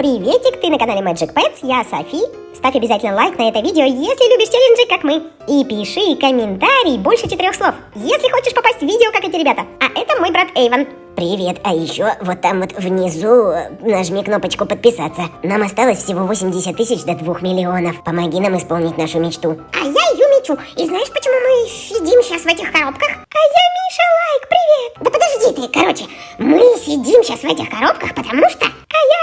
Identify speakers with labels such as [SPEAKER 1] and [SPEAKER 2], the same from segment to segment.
[SPEAKER 1] Приветик, ты на канале Magic Pets, я Софи. Ставь обязательно лайк на это видео, если любишь челленджи, как мы. И пиши комментарий больше четырех слов, если хочешь попасть в видео, как эти ребята. А это мой брат Эйвен.
[SPEAKER 2] Привет, а еще вот там вот внизу нажми кнопочку подписаться. Нам осталось всего 80 тысяч до 2 миллионов. Помоги нам исполнить нашу мечту.
[SPEAKER 1] А я ее мечу. И знаешь, почему мы сидим сейчас в этих коробках? А я Миша Лайк, привет. Да подожди ты, короче, мы сидим сейчас в этих коробках, потому что... А я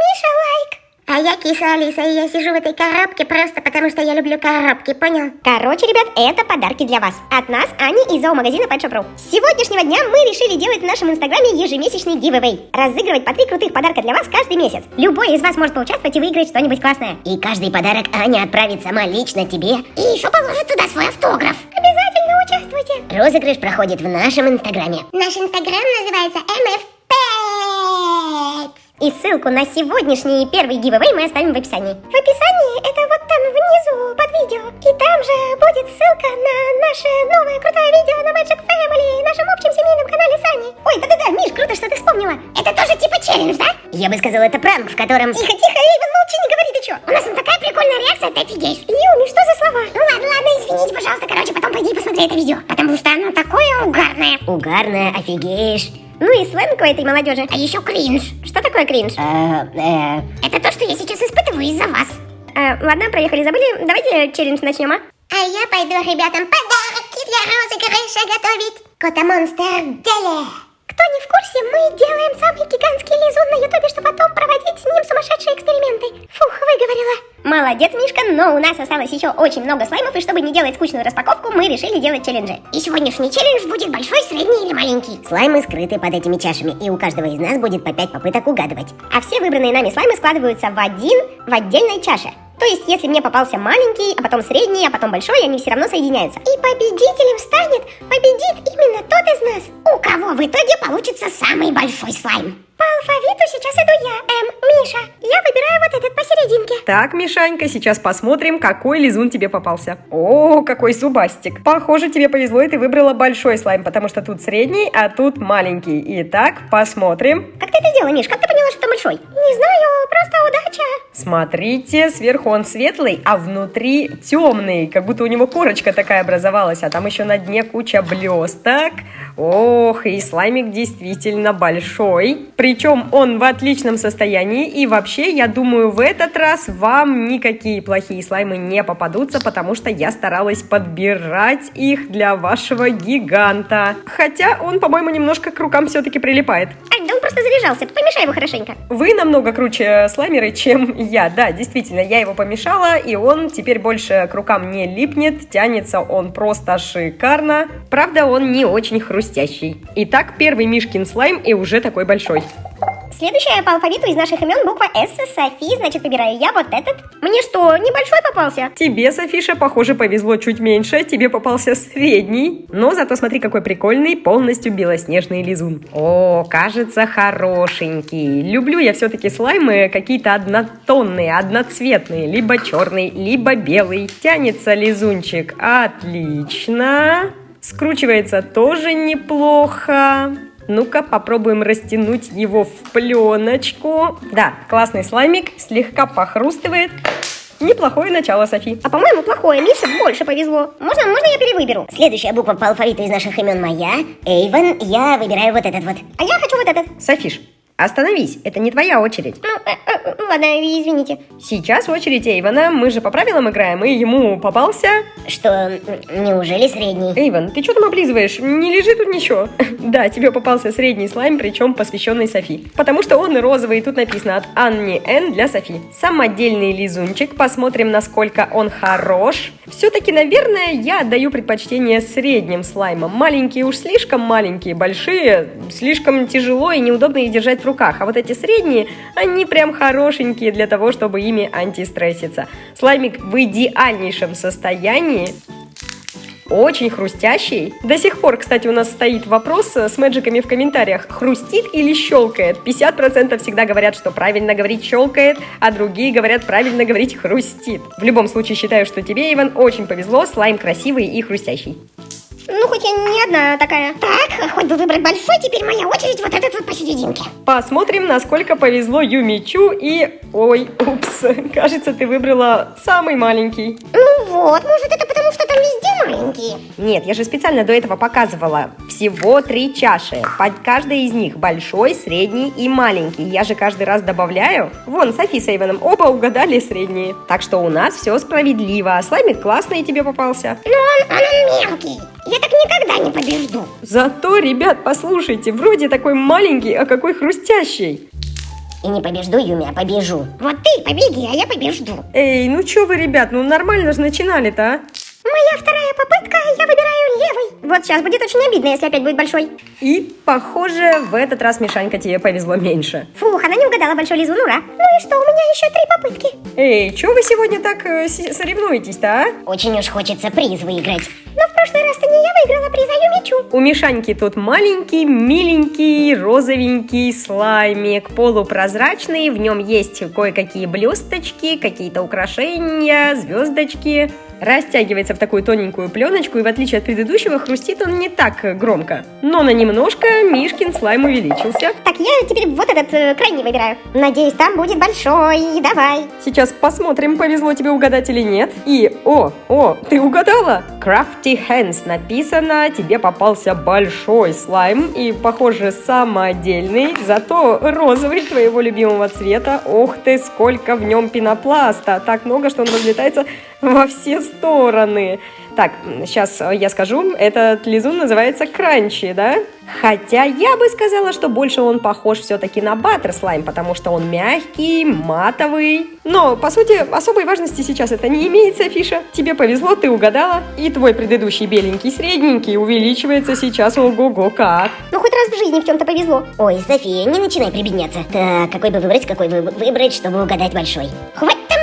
[SPEAKER 1] Миша Лайк. А я киса Алиса, и я сижу в этой коробке просто потому, что я люблю коробки, понял? Короче, ребят, это подарки для вас. От нас, Ани из зоомагазина Pet. С сегодняшнего дня мы решили делать в нашем инстаграме ежемесячный giveaway. Разыгрывать по три крутых подарка для вас каждый месяц. Любой из вас может поучаствовать и выиграть что-нибудь классное.
[SPEAKER 2] И каждый подарок Аня отправит сама лично тебе.
[SPEAKER 1] И еще положит туда свой автограф. Обязательно участвуйте.
[SPEAKER 2] Розыгрыш проходит в нашем инстаграме.
[SPEAKER 1] Наш инстаграм называется MF Pets. И ссылку на сегодняшний первый гивэвэй мы оставим в описании. В описании это вот там внизу под видео. И там же будет ссылка на наше новое крутое видео на Magic Family, нашем общем семейном канале Сани. Ой, да-да-да, Миш, круто, что ты вспомнила. Это тоже типа челлендж, да?
[SPEAKER 2] Я бы сказал, это пранк, в котором...
[SPEAKER 1] Тихо, тихо, Эйвен, молчи, не говори, ты чё? У нас там такая прикольная реакция, ты офигеешь. Юми, что за слова? Ну ладно, ладно, извините, пожалуйста, короче, потом пойди посмотри это видео. Потому что оно такое угарное.
[SPEAKER 2] Угарное, офигеешь.
[SPEAKER 1] Ну и сленг у этой молодежи. А еще кринж. Что такое кринж?
[SPEAKER 2] Э, э,
[SPEAKER 1] Это то, что я сейчас испытываю из-за вас. Э, ладно, проехали, забыли. Давайте челлендж начнем, а? А я пойду ребятам подарки для розыгрыша готовить. Кота-монстр в деле. Кто не в курсе, мы делаем самый гигантский лизун на ютубе, чтобы потом проводить с ним сумасшедшие эксперименты. Фух, выговорила. Молодец, Мишка, но у нас осталось еще очень много слаймов, и чтобы не делать скучную распаковку, мы решили делать челленджи. И сегодняшний челлендж будет большой, средний или маленький.
[SPEAKER 2] слаймы скрыты под этими чашами, и у каждого из нас будет по 5 попыток угадывать.
[SPEAKER 1] А все выбранные нами слаймы складываются в один в отдельной чаше. То есть, если мне попался маленький, а потом средний, а потом большой, они все равно соединяются. И победителем станет, победит именно тот из нас, у кого в итоге получится самый большой слайм. По алфавиту сейчас иду я, М, Миша. Я выбираю вот этот посерединке.
[SPEAKER 3] Так, Мишанька, сейчас посмотрим, какой лизун тебе попался. О, какой зубастик. Похоже, тебе повезло, и ты выбрала большой слайм, потому что тут средний, а тут маленький. Итак, посмотрим.
[SPEAKER 1] Как ты это сделала, Миш? Как ты поняла, что большой? Не знаю, просто удача.
[SPEAKER 3] Смотрите, сверху он светлый, а внутри темный, как будто у него корочка такая образовалась, а там еще на дне куча блесток. Ох, и слаймик действительно большой. Причем он в отличном состоянии, и вообще, я думаю, в этот раз вам никакие плохие слаймы не попадутся, потому что я старалась подбирать их для вашего гиганта. Хотя он, по-моему, немножко к рукам все-таки прилипает.
[SPEAKER 1] Ай, да он просто заряжался. Помешай его хорошенько.
[SPEAKER 3] Вы намного круче слаймеры, чем я. Да, действительно, я его помешала, и он теперь больше к рукам не липнет. Тянется он просто шикарно. Правда, он не очень хрустящий. Итак, первый Мишкин слайм и уже такой большой.
[SPEAKER 1] Следующая по алфавиту из наших имен буква С, Софи, значит, выбираю я вот этот. Мне что, небольшой попался?
[SPEAKER 3] Тебе, Софиша, похоже, повезло чуть меньше. Тебе попался средний. Но зато смотри, какой прикольный, полностью белоснежный лизун. О, кажется, хорошенький. Люблю я все-таки слаймы какие-то однотонные, одноцветные. Либо черный, либо белый. Тянется лизунчик отлично. Скручивается тоже неплохо. Ну-ка, попробуем растянуть его в пленочку. Да, классный слаймик, слегка похрустывает. Неплохое начало, Софи.
[SPEAKER 1] А по-моему, плохое. Мише больше повезло. Можно, можно я перевыберу?
[SPEAKER 2] Следующая буква по алфавиту из наших имен моя. Эйвен, я выбираю вот этот вот.
[SPEAKER 1] А я хочу вот этот.
[SPEAKER 3] Софиш, остановись, это не твоя очередь.
[SPEAKER 1] Ну, э, э, ладно, извините.
[SPEAKER 3] Сейчас очередь Эйвена, мы же по правилам играем, и ему попался...
[SPEAKER 2] Что, неужели средний?
[SPEAKER 3] Эйвен, ты что там облизываешь? Не лежи тут ничего. Да, тебе попался средний слайм, причем посвященный Софи. Потому что он розовый, и тут написано от Анни Н для Софи. Самодельный лизунчик, посмотрим, насколько он хорош. Все-таки, наверное, я отдаю предпочтение средним слаймам. Маленькие уж слишком маленькие, большие слишком тяжело и неудобно их держать руках. А вот эти средние, они прям хорошенькие для того, чтобы ими антистресситься. Слаймик в идеальнейшем состоянии. Очень хрустящий. До сих пор, кстати, у нас стоит вопрос с мэджиками в комментариях. Хрустит или щелкает? 50% всегда говорят, что правильно говорить щелкает, а другие говорят правильно говорить хрустит. В любом случае считаю, что тебе, Иван, очень повезло. Слайм красивый и хрустящий.
[SPEAKER 1] Ну, хоть я не одна такая. Так, хоть бы выбрать большой, теперь моя очередь вот этот вот посерединке.
[SPEAKER 3] Посмотрим, насколько повезло Юмичу и... Ой, упс, кажется, ты выбрала самый маленький.
[SPEAKER 1] Ну вот, может это потому, что там везде маленькие?
[SPEAKER 3] Нет, я же специально до этого показывала. Всего три чаши. Под каждой из них большой, средний и маленький. Я же каждый раз добавляю. Вон, Софи с Эйвеном оба угадали средние. Так что у нас все справедливо. А слаймик классный тебе попался.
[SPEAKER 1] Но он, он мелкий. Я так никогда не побежду.
[SPEAKER 3] Зато, ребят, послушайте, вроде такой маленький, а какой хрустящий.
[SPEAKER 2] И не побежду, Юми, а побежу.
[SPEAKER 1] Вот ты побеги, а я побежду.
[SPEAKER 3] Эй, ну чё вы, ребят, ну нормально же начинали-то, а?
[SPEAKER 1] Моя вторая попытка, я выбираю левый. Вот сейчас будет очень обидно, если опять будет большой.
[SPEAKER 3] И, похоже, в этот раз, Мишанька, тебе повезло меньше.
[SPEAKER 1] Фух, она не угадала большой лизун, ура. Ну и что, у меня еще три попытки.
[SPEAKER 3] Эй, чё вы сегодня так э, соревнуетесь-то, а?
[SPEAKER 2] Очень уж хочется приз выиграть.
[SPEAKER 1] Но в прошлый раз-то не я выиграла приз, а Юмичу.
[SPEAKER 3] У Мишаньки тут маленький, миленький, розовенький слаймик, полупрозрачный, в нем есть кое-какие блесточки, какие-то украшения, звездочки. Растягивается в такую тоненькую пленочку, и в отличие от предыдущего, хрустит он не так громко. Но на немножко Мишкин слайм увеличился.
[SPEAKER 1] Так, я теперь вот этот э, крайний выбираю. Надеюсь, там будет большой. Давай.
[SPEAKER 3] Сейчас посмотрим, повезло тебе угадать или нет. И, о, о, ты угадала? Crafty Hands написано, тебе попался большой слайм и, похоже, самодельный, зато розовый твоего любимого цвета. Ох ты, сколько в нем пенопласта! Так много, что он разлетается во все стороны. Так, сейчас я скажу, этот лизун называется кранчи, да? Хотя я бы сказала, что больше он похож все-таки на баттер слайм, потому что он мягкий, матовый. Но, по сути, особой важности сейчас это не имеет, Софиша. Тебе повезло, ты угадала. И твой предыдущий беленький средненький увеличивается сейчас ого-го как.
[SPEAKER 1] Ну, хоть раз в жизни в чем-то повезло.
[SPEAKER 2] Ой, София, не начинай прибедняться. Так, какой бы выбрать, какой бы выбрать, чтобы угадать большой?
[SPEAKER 1] Хватит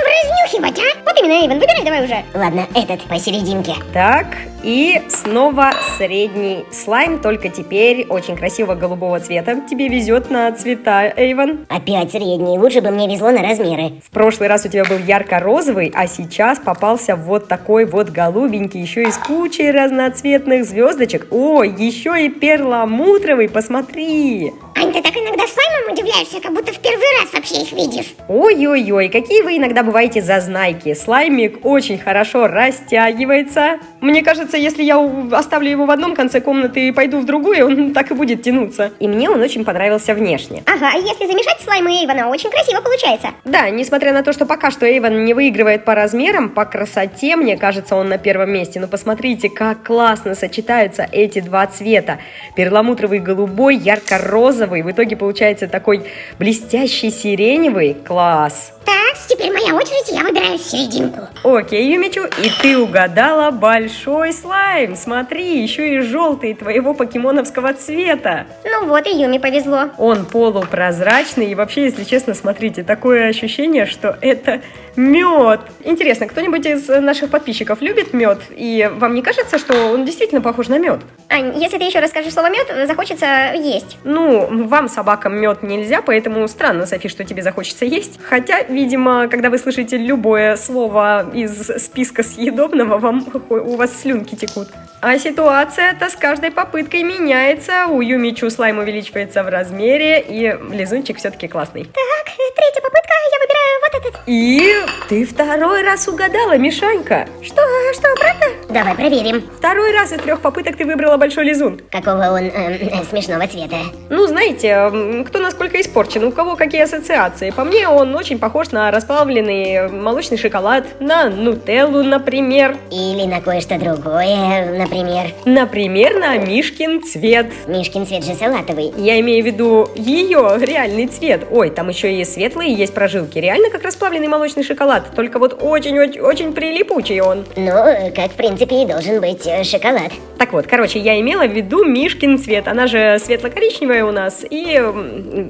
[SPEAKER 1] именно, Эйвен, выбирай давай уже.
[SPEAKER 2] Ладно, этот посерединке.
[SPEAKER 3] Так, и снова средний слайм, только теперь очень красивого голубого цвета. Тебе везет на цвета, Эйвен.
[SPEAKER 2] Опять средний, лучше бы мне везло на размеры.
[SPEAKER 3] В прошлый раз у тебя был ярко-розовый, а сейчас попался вот такой вот голубенький, еще и с кучей разноцветных звездочек. О, еще и перламутровый, посмотри!
[SPEAKER 1] Ань, ты так иногда слаймом удивляешься, как будто в первый раз вообще их видишь.
[SPEAKER 3] Ой-ой-ой, какие вы иногда бываете зазнайки. Слаймик очень хорошо растягивается. Мне кажется, если я оставлю его в одном конце комнаты и пойду в другую, он так и будет тянуться. И мне он очень понравился внешне.
[SPEAKER 1] Ага, и если замешать слаймы Эйвена, очень красиво получается.
[SPEAKER 3] Да, несмотря на то, что пока что Эйвен не выигрывает по размерам, по красоте, мне кажется, он на первом месте. Но посмотрите, как классно сочетаются эти два цвета. Перламутровый голубой, ярко-розовый. В итоге получается такой блестящий сиреневый. Класс!
[SPEAKER 1] Так, теперь моя очередь, я выбираю серединку.
[SPEAKER 3] Окей, Юмичу, и ты угадала большой слайм. Смотри, еще и желтый твоего покемоновского цвета.
[SPEAKER 1] Ну вот, и Юми повезло.
[SPEAKER 3] Он полупрозрачный, и вообще, если честно, смотрите, такое ощущение, что это мед. Интересно, кто-нибудь из наших подписчиков любит мед? И вам не кажется, что он действительно похож на мед?
[SPEAKER 1] Ань, если ты еще расскажешь слово мед, захочется есть.
[SPEAKER 3] Ну, вам, собакам, мед нельзя, поэтому странно, Софи, что тебе захочется есть. Хотя, видимо, когда вы слышите любое слово из списка съедобного, вам у вас слюнки текут. А ситуация-то с каждой попыткой меняется. У Юмичу слайм увеличивается в размере, и лизунчик все-таки классный.
[SPEAKER 1] Так, третья попытка, я выбираю.
[SPEAKER 3] И ты второй раз угадала, Мишанька.
[SPEAKER 1] Что, что, правда?
[SPEAKER 2] Давай проверим,
[SPEAKER 3] Второй раз из трех попыток ты выбрала большой лизун.
[SPEAKER 2] какого он эм, смешного цвета.
[SPEAKER 3] Ну, знаете, кто насколько испорчен, у кого какие ассоциации. По мне, он очень похож на расплавленный молочный шоколад, на нутеллу, например.
[SPEAKER 2] Или на кое-что другое, например.
[SPEAKER 3] Например, на Мишкин цвет.
[SPEAKER 2] Мишкин цвет же салатовый.
[SPEAKER 3] Я имею в виду ее реальный цвет. Ой, там еще и светлые есть прожилки. Реально как расплавленный молочный шоколад. Только вот очень-очень-очень прилипучий он.
[SPEAKER 2] Ну, как в принципе и должен быть э, шоколад.
[SPEAKER 3] Так вот, короче, я имела в виду Мишкин цвет. Она же светло-коричневая у нас, и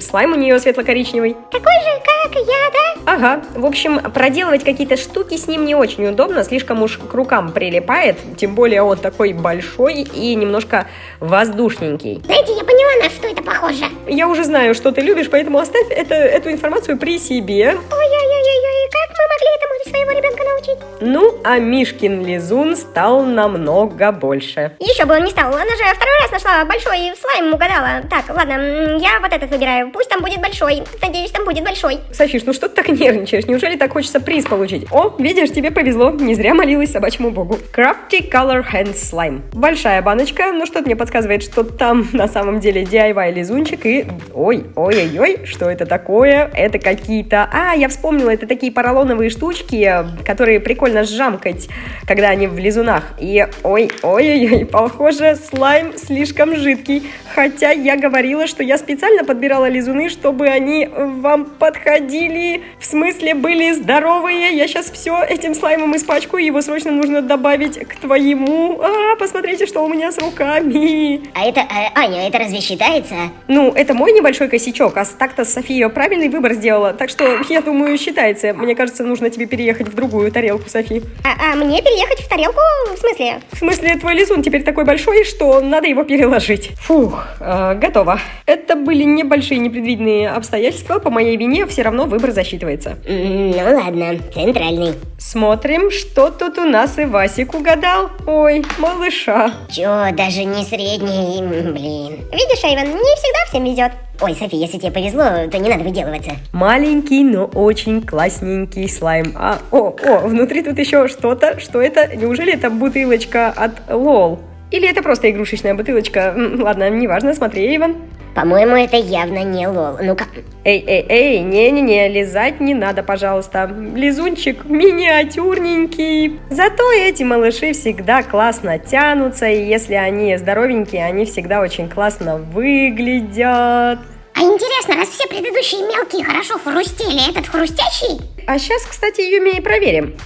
[SPEAKER 3] слайм у нее светло-коричневый.
[SPEAKER 1] Такой же, как я, да?
[SPEAKER 3] Ага, в общем, проделывать какие-то штуки с ним не очень удобно, слишком уж к рукам прилипает, тем более он такой большой и немножко воздушненький.
[SPEAKER 1] Знаете, я поняла, на что это похоже.
[SPEAKER 3] Я уже знаю, что ты любишь, поэтому оставь это, эту информацию при себе.
[SPEAKER 1] Ой-ой-ой-ой, как мы могли этому своего ребенка научить?
[SPEAKER 3] Ну, а Мишкин лизун стал намного больше.
[SPEAKER 1] Еще бы он не стал, она же второй раз нашла большой слайм угадала. Так, ладно, я вот этот выбираю, пусть там будет большой. Надеюсь, там будет большой.
[SPEAKER 3] Софиш, ну что ты так нервничаешь? Неужели так хочется приз получить? О, видишь, тебе повезло. Не зря молилась собачьему богу. Crafty Color Hand Slime. Большая баночка, но что-то мне подсказывает, что там на самом деле DIY лизунчик и... Ой, ой-ой-ой, что это такое? Это какие-то... А, я вспомнила, это такие поролоновые штучки, которые прикольно сжамкать, когда они в лизунах. И ой-ой-ой, похоже, слайм слишком жидкий. Хотя я говорила, что я специально подбирала лизуны, чтобы они вам подходили. В смысле, были здоровые. Я сейчас все этим слаймом испачкаю, его срочно нужно добавить к твоему. А, посмотрите, что у меня с руками.
[SPEAKER 2] А это, э, Аня, это разве считается?
[SPEAKER 3] Ну, это мой небольшой косячок, а так-то София правильный выбор сделала. Так что, я думаю, считается. Мне кажется, нужно тебе переехать в другую тарелку, Софи.
[SPEAKER 1] А, а мне переехать в тарелку? В смысле?
[SPEAKER 3] В смысле, твой лизун теперь такой большой, что надо его переложить. Фух, э, готово. Это были небольшие непредвиденные обстоятельства. По моей вине все равно выбор засчитывается.
[SPEAKER 2] Ну ладно, центральный.
[SPEAKER 3] Смотрим, что тут у нас и Васик угадал. Ой, малыша.
[SPEAKER 2] Чё, даже не средний, блин.
[SPEAKER 1] Видишь, Эйвен, не всегда всем везет.
[SPEAKER 2] Ой, Софи, если тебе повезло, то не надо выделываться.
[SPEAKER 3] Маленький, но очень классненький слайм. А, о, о, внутри тут еще что-то. Что это? Неужели это бутылочка от Лол? Или это просто игрушечная бутылочка? Ладно, неважно, смотри, Иван.
[SPEAKER 2] По-моему, это явно не лол. Ну-ка,
[SPEAKER 3] Эй, эй, эй, не-не-не, лизать не надо, пожалуйста. Лизунчик миниатюрненький. Зато эти малыши всегда классно тянутся, и если они здоровенькие, они всегда очень классно выглядят.
[SPEAKER 1] А интересно, раз все предыдущие мелкие хорошо хрустели, этот хрустящий?
[SPEAKER 3] А сейчас, кстати, Юми и проверим.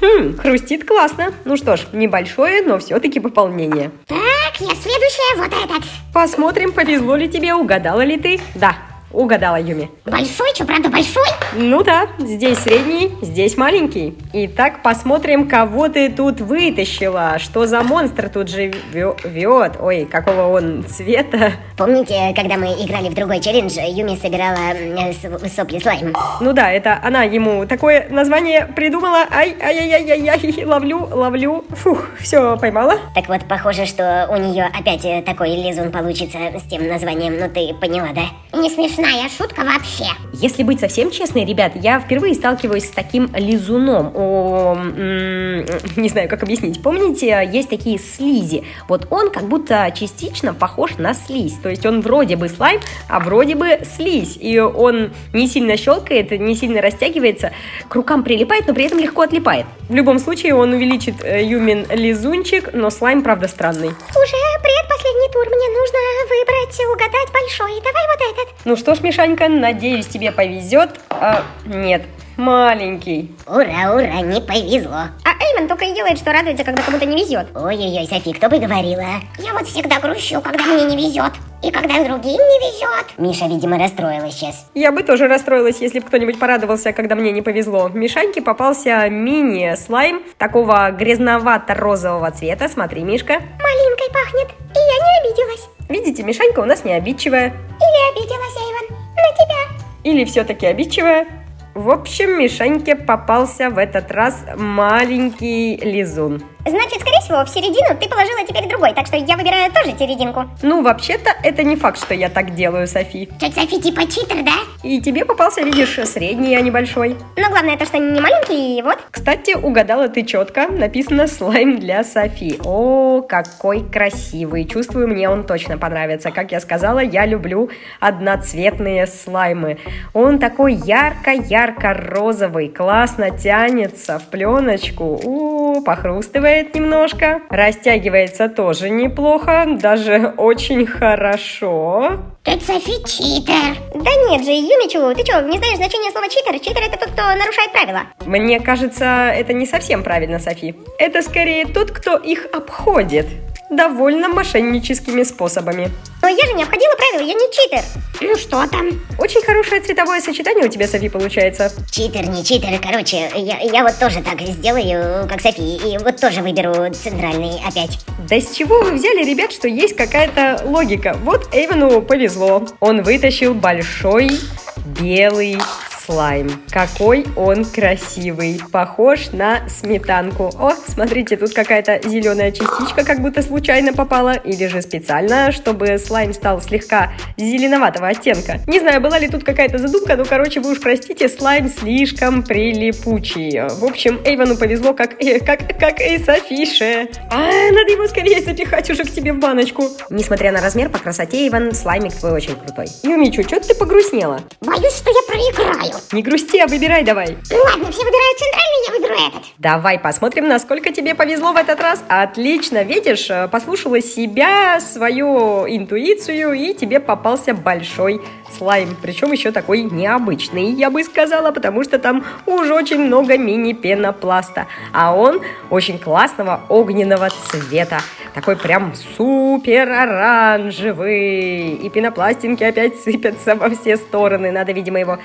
[SPEAKER 3] Хм, хрустит классно. Ну что ж, небольшое, но все-таки пополнение.
[SPEAKER 1] Так, я следующая, вот этот.
[SPEAKER 3] Посмотрим, повезло ли тебе, угадала ли ты. Да, угадала Юми.
[SPEAKER 1] Большой, что, правда, большой?
[SPEAKER 3] Ну да, здесь средний, здесь маленький. Итак, посмотрим, кого ты тут вытащила. Что за монстр тут живет? Ой, какого он цвета?
[SPEAKER 2] помните, когда мы играли в другой челлендж, Юми собирала э, сопли слайм?
[SPEAKER 3] Ну да, это она ему такое название придумала. Ай, ай-яй-яй-яй, ловлю, ловлю. Фух, все, поймала.
[SPEAKER 2] Так вот, похоже, что у нее опять э, такой лизун получится с тем названием, ну ты поняла, да?
[SPEAKER 1] Не смешная шутка вообще.
[SPEAKER 3] Если быть совсем честной, ребят, я впервые сталкиваюсь с таким лизуном. О, не знаю, как объяснить. Помните, есть такие слизи. Вот он как будто частично похож на слизь. То есть он вроде бы слайм, а вроде бы слизь. И он не сильно щелкает, не сильно растягивается, к рукам прилипает, но при этом легко отлипает. В любом случае, он увеличит э, Юмин лизунчик, но слайм, правда, странный.
[SPEAKER 1] Уже предпоследний тур, мне нужно выбрать, угадать большой. Давай вот этот.
[SPEAKER 3] Ну что ж, Мишанька, надеюсь, тебе повезет. А, нет, маленький.
[SPEAKER 2] Ура, ура, не повезло.
[SPEAKER 1] А Эйвен только и делает, что радуется, когда кому-то не везет.
[SPEAKER 2] Ой-ой-ой, Софи, кто бы говорила?
[SPEAKER 1] Я вот всегда грущу, когда мне не везет. И когда другим не везет.
[SPEAKER 2] Миша, видимо, расстроилась сейчас.
[SPEAKER 3] Я бы тоже расстроилась, если бы кто-нибудь порадовался, когда мне не повезло. Мишаньке попался мини-слайм такого грязновато-розового цвета. Смотри, Мишка.
[SPEAKER 1] Малинкой пахнет. И я не обиделась.
[SPEAKER 3] Видите, Мишанька у нас не обидчивая.
[SPEAKER 1] Или обиделась, Эйвен. На тебя.
[SPEAKER 3] Или все-таки обидчивая. В общем, Мишаньке попался в этот раз маленький лизун.
[SPEAKER 1] Значит, скорее всего, в середину ты положила теперь другой, так что я выбираю тоже серединку.
[SPEAKER 3] Ну, вообще-то, это не факт, что я так делаю, Софи.
[SPEAKER 1] Тетя Софи типа читер, да?
[SPEAKER 3] И тебе попался, видишь, средний, а не большой.
[SPEAKER 1] Но главное то, что не маленький, и вот.
[SPEAKER 3] Кстати, угадала ты четко. Написано слайм для Софи. О, какой красивый. Чувствую, мне он точно понравится. Как я сказала, я люблю одноцветные слаймы. Он такой ярко-ярко-розовый, классно тянется в пленочку. У, похрустывает немножко. Растягивается тоже неплохо, даже очень хорошо.
[SPEAKER 1] Тетя Софи читер. Да нет же, Юмичу, ты что, не знаешь значение слова читер? Читер это тот, кто нарушает правила.
[SPEAKER 3] Мне кажется, это не совсем правильно, Софи. Это скорее тот, кто их обходит. Довольно мошенническими способами.
[SPEAKER 1] Но я же не обходила правила, я не читер. Ну что там?
[SPEAKER 3] Очень хорошее цветовое сочетание у тебя, Софи, получается.
[SPEAKER 2] Читер, не читер, короче, я, я вот тоже так сделаю, как Софи, и вот тоже выберу центральный опять.
[SPEAKER 3] Да с чего вы взяли, ребят, что есть какая-то логика? Вот Эйвену повезло. Он вытащил большой белый слайм. Какой он красивый. Похож на сметанку. О, смотрите, тут какая-то зеленая частичка как будто случайно попала. Или же специально, чтобы слайм стал слегка зеленоватого оттенка. Не знаю, была ли тут какая-то задумка, но, короче, вы уж простите, слайм слишком прилипучий. В общем, Эйвану повезло, как, э, как, как и Софише. А, надо его скорее запихать уже к тебе в баночку. Несмотря на размер, по красоте, Иван, слаймик твой очень крутой. Юмичу, что ты погрустнела?
[SPEAKER 1] Боюсь, что я проиграю.
[SPEAKER 3] Не грусти, а выбирай давай.
[SPEAKER 1] Ну ладно, все выбирают центральный, я выберу этот.
[SPEAKER 3] Давай посмотрим, насколько тебе повезло в этот раз. Отлично, видишь, э, послушала себя, свою интуицию, и тебе попался большой слайм. Причем еще такой необычный, я бы сказала, потому что там уже очень много мини-пенопласта. А он очень классного огненного цвета. Такой прям супер оранжевый. И пенопластинки опять сыпятся во все стороны. Надо, видимо, его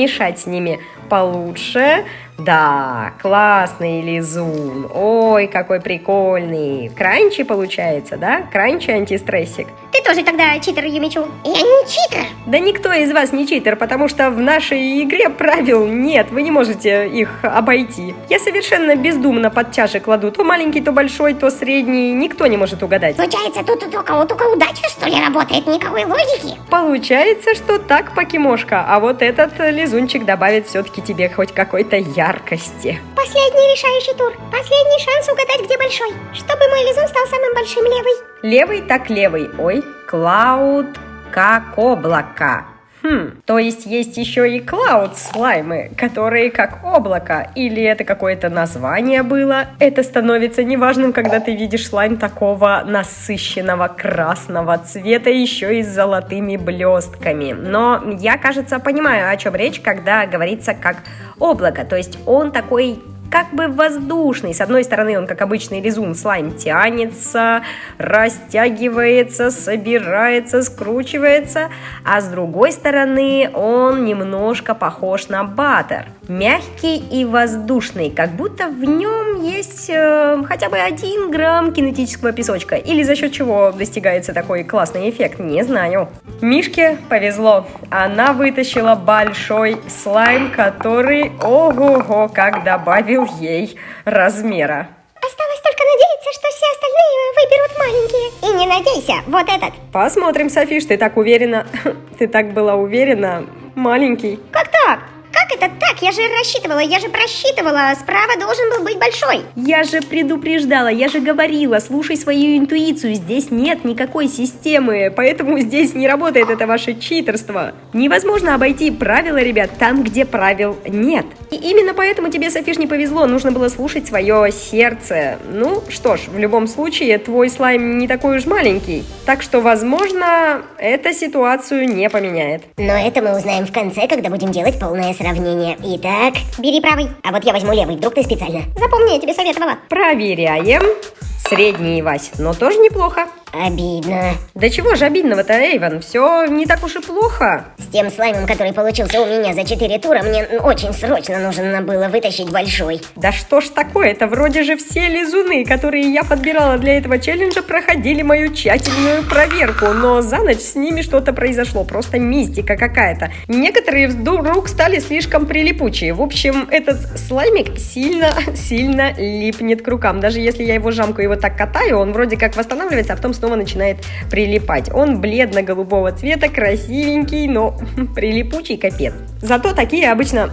[SPEAKER 3] замешать с ними получше. Да, классный лизун. Ой, какой прикольный. Кранчи получается, да? Кранчи антистрессик.
[SPEAKER 1] Ты тоже тогда читер, Юмичу. Я не читер.
[SPEAKER 3] Да никто из вас не читер, потому что в нашей игре правил нет, вы не можете их обойти. Я совершенно бездумно под чаши кладу, то маленький, то большой, то средний, никто не может угадать.
[SPEAKER 1] Получается, тут у кого только удача, что ли, работает, никакой логики.
[SPEAKER 3] Получается, что так, покемошка, а вот этот лизунчик добавит все-таки тебе хоть какой-то яркости.
[SPEAKER 1] Последний решающий тур. Последний шанс угадать, где большой. Чтобы мой лизун стал самым большим левый.
[SPEAKER 3] Левый так левый. Ой, Клауд как облако. Хм, то есть есть еще и клауд слаймы, которые как облако, или это какое-то название было. Это становится неважным, когда ты видишь слайм такого насыщенного красного цвета, еще и с золотыми блестками. Но я, кажется, понимаю, о чем речь, когда говорится как облако, то есть он такой как бы воздушный. С одной стороны, он, как обычный лизун, слайм тянется, растягивается, собирается, скручивается, а с другой стороны, он немножко похож на баттер. Мягкий и воздушный, как будто в нем есть э, хотя бы один грамм кинетического песочка. Или за счет чего достигается такой классный эффект, не знаю. Мишке повезло. Она вытащила большой слайм, который, ого-го, как добавил ей размера.
[SPEAKER 1] Осталось только надеяться, что все остальные выберут маленькие. И не надейся, вот этот.
[SPEAKER 3] Посмотрим, Софиш, ты так уверена. Ты так была уверена. Маленький.
[SPEAKER 1] Как так? Как это так? Я же рассчитывала, я же просчитывала. Справа должен был быть большой.
[SPEAKER 3] Я же предупреждала, я же говорила, слушай свою интуицию, здесь нет никакой системы, поэтому здесь не работает это ваше читерство. Невозможно обойти правила, ребят, там, где правил нет. И именно поэтому тебе, Софиш, не повезло, нужно было слушать свое сердце. Ну, что ж, в любом случае, твой слайм не такой уж маленький, так что, возможно, эта ситуацию не поменяет.
[SPEAKER 2] Но это мы узнаем в конце, когда будем делать полное сравнение. Итак,
[SPEAKER 1] Бери правый.
[SPEAKER 2] а вот я возьму левый, вдруг ты специально.
[SPEAKER 1] Запомни, я тебе советовала.
[SPEAKER 3] Проверяем. Средний, Вась, но тоже неплохо.
[SPEAKER 2] Обидно.
[SPEAKER 3] Да чего же обидного-то, Эйвен? Все не так уж и плохо.
[SPEAKER 2] С тем слаймом, который получился у меня за 4 тура, мне очень срочно нужно было вытащить большой.
[SPEAKER 3] Да что ж такое? Это вроде же все лизуны, которые я подбирала для этого челленджа, проходили мою тщательную проверку, но за ночь с ними что-то произошло, просто мистика какая-то. Некоторые вдруг стали слишком прилипучие. В общем, этот слаймик сильно-сильно липнет к рукам. Даже если я его жамку его так катаю, он вроде как восстанавливается, а потом снова начинает прилипать. Он бледно-голубого цвета, красивенький, но прилипучий капец. Зато такие обычно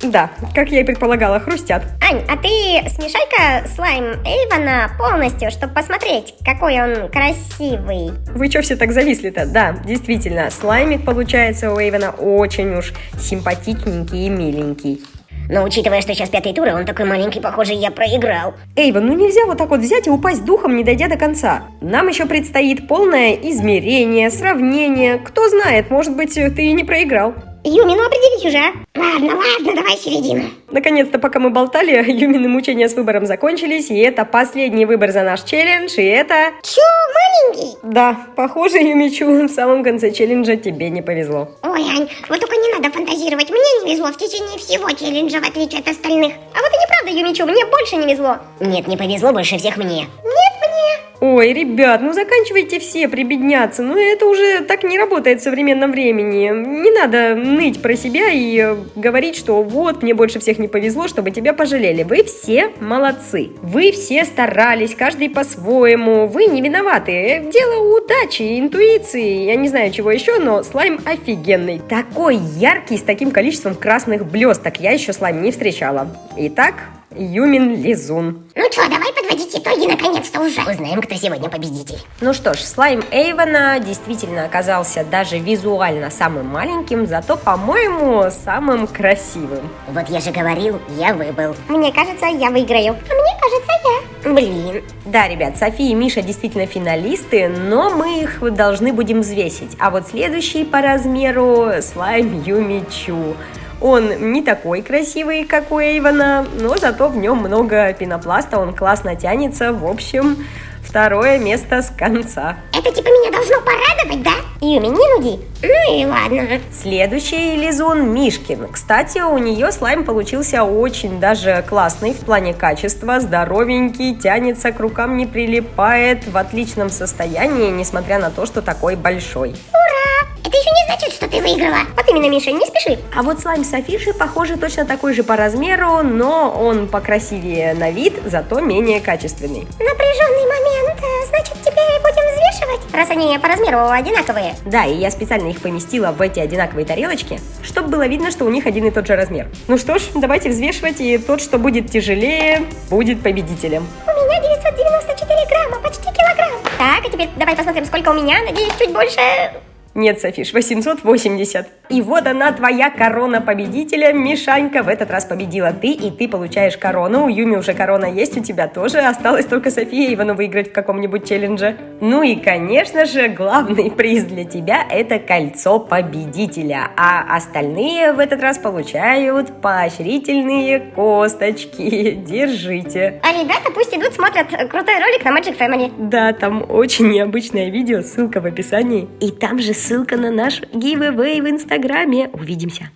[SPEAKER 3] да, как я и предполагала, хрустят.
[SPEAKER 1] Ань, а ты смешай-ка слайм Эйвана полностью, чтобы посмотреть, какой он красивый.
[SPEAKER 3] Вы что все так зависли-то? Да, действительно, слаймик получается у Эйвена очень уж симпатичненький и миленький.
[SPEAKER 2] Но учитывая, что сейчас пятый тур, а он такой маленький, похоже, я проиграл.
[SPEAKER 3] Эйвен, ну нельзя вот так вот взять и упасть духом, не дойдя до конца. Нам еще предстоит полное измерение, сравнение. Кто знает, может быть, ты и не проиграл.
[SPEAKER 1] Юми, ну определись уже. а? Ладно, ладно, давай середину.
[SPEAKER 3] Наконец-то, пока мы болтали, Юмины мучения с выбором закончились, и это последний выбор за наш челлендж, и это...
[SPEAKER 1] Чё, маленький?
[SPEAKER 3] Да, похоже, Юмичу, в самом конце челленджа тебе не повезло.
[SPEAKER 1] Ой, Ань, вот только не надо фантазировать. Мне не везло в течение всего челленджа, в отличие от остальных. А вот и неправда, Юмичу, мне больше не везло.
[SPEAKER 2] Нет, не повезло больше всех мне.
[SPEAKER 1] Нет мне.
[SPEAKER 3] Ой, ребят, ну заканчивайте все прибедняться. Ну это уже так не работает в современном времени. Не надо ныть про себя и э, говорить, что вот, мне больше всех не повезло, чтобы тебя пожалели. Вы все молодцы. Вы все старались, каждый по-своему. Вы не виноваты. Дело удачи, интуиции, я не знаю чего еще, но слайм офигенный. Такой яркий, с таким количеством красных блесток. Я еще слайм не встречала. Итак, Юмин Лизун.
[SPEAKER 1] Ну что, давай подводить итоги наконец-то уже.
[SPEAKER 2] Узнаем, кто сегодня победитель.
[SPEAKER 3] Ну что ж, слайм Эйвона действительно оказался даже визуально самым маленьким, зато, по-моему, самым красивым.
[SPEAKER 2] Вот я же говорил, я выбыл.
[SPEAKER 1] Мне кажется, я выиграю. А мне кажется, я.
[SPEAKER 2] Блин.
[SPEAKER 3] Да, ребят, София и Миша действительно финалисты, но мы их должны будем взвесить. А вот следующий по размеру слайм Юми Чу. Он не такой красивый, как у Эйвона, но зато в нем много пенопласта, он классно тянется. В общем, второе место с конца.
[SPEAKER 1] Это типа меня должно порадовать, да? Юми, не нуди. Ну и ладно.
[SPEAKER 3] Следующий лизун Мишкин. Кстати, у нее слайм получился очень даже классный в плане качества, здоровенький, тянется к рукам, не прилипает, в отличном состоянии, несмотря на то, что такой большой.
[SPEAKER 1] Ура! Значит, что ты выиграла. Вот именно, Миша, не спеши.
[SPEAKER 3] А вот слайм Софиши, похоже, точно такой же по размеру, но он покрасивее на вид, зато менее качественный.
[SPEAKER 1] Напряженный момент. Э, Значит, теперь будем взвешивать? Раз они по размеру одинаковые.
[SPEAKER 3] Да, и я специально их поместила в эти одинаковые тарелочки, чтобы было видно, что у них один и тот же размер. Ну что ж, давайте взвешивать, и тот, что будет тяжелее, будет победителем.
[SPEAKER 1] У меня 994 грамма, почти килограмм. Так, а теперь давай посмотрим, сколько у меня. Надеюсь, чуть больше...
[SPEAKER 3] Нет, Софиш, 880. И вот она, твоя корона победителя. Мишанька в этот раз победила ты, и ты получаешь корону. У Юми уже корона есть, у тебя тоже. Осталось только София Ивану выиграть в каком-нибудь челлендже. Ну и, конечно же, главный приз для тебя – это кольцо победителя. А остальные в этот раз получают поощрительные косточки. Держите.
[SPEAKER 1] А ребята пусть идут, смотрят крутой ролик на Magic Family.
[SPEAKER 3] Да, там очень необычное видео, ссылка в описании. И там же ссылка на наш giveaway в инстаграме. Увидимся.